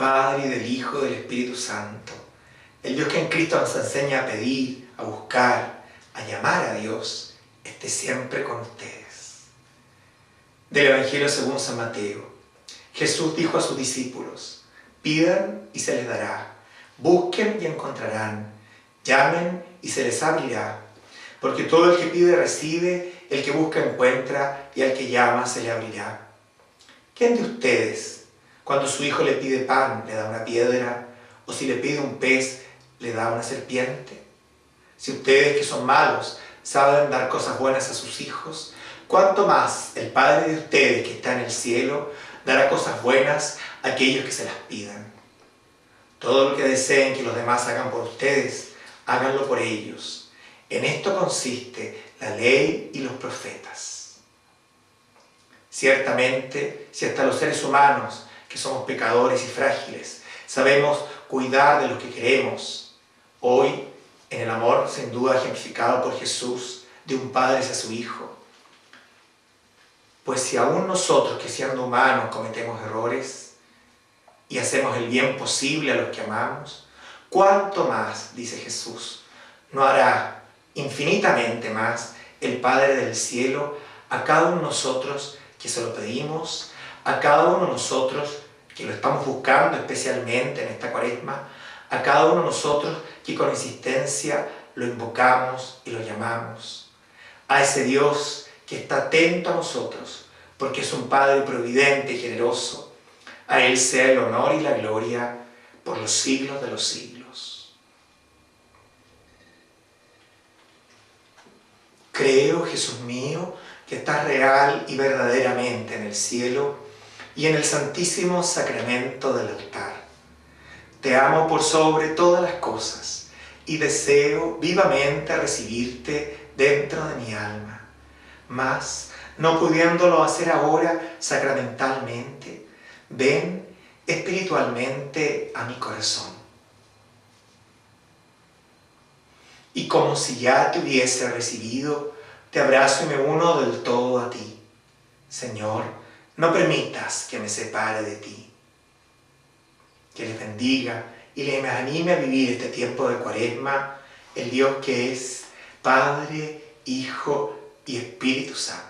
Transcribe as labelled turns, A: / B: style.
A: Padre, y del Hijo, y del Espíritu Santo. El Dios que en Cristo nos enseña a pedir, a buscar, a llamar a Dios, esté siempre con ustedes. Del Evangelio según San Mateo. Jesús dijo a sus discípulos, pidan y se les dará, busquen y encontrarán, llamen y se les abrirá, porque todo el que pide recibe, el que busca encuentra y al que llama se le abrirá. ¿Quién de ustedes, cuando su hijo le pide pan, le da una piedra, o si le pide un pez, le da una serpiente? Si ustedes que son malos saben dar cosas buenas a sus hijos, ¿cuánto más el Padre de ustedes que está en el cielo dará cosas buenas a aquellos que se las pidan? Todo lo que deseen que los demás hagan por ustedes, háganlo por ellos. En esto consiste la ley y los profetas. Ciertamente, si hasta los seres humanos, que somos pecadores y frágiles, sabemos cuidar de los que queremos, hoy en el amor sin duda ejemplificado por Jesús de un padre hacia su hijo. Pues si aún nosotros que siendo humanos cometemos errores y hacemos el bien posible a los que amamos, ¿cuánto más, dice Jesús, no hará infinitamente más el Padre del cielo a cada uno de nosotros que se lo pedimos, a cada uno de nosotros que lo estamos buscando especialmente en esta cuaresma, a cada uno de nosotros que con insistencia lo invocamos y lo llamamos. A ese Dios que está atento a nosotros, porque es un Padre providente y generoso. A Él sea el honor y la gloria por los siglos de los siglos. Creo, Jesús mío, que estás real y verdaderamente en el cielo y en el santísimo sacramento del altar te amo por sobre todas las cosas y deseo vivamente recibirte dentro de mi alma. Mas, no pudiéndolo hacer ahora sacramentalmente, ven espiritualmente a mi corazón. Y como si ya te hubiese recibido, te abrazo y me uno del todo a ti. Señor, no permitas que me separe de ti que les bendiga y les anime a vivir este tiempo de cuaresma, el Dios que es Padre, Hijo y Espíritu Santo.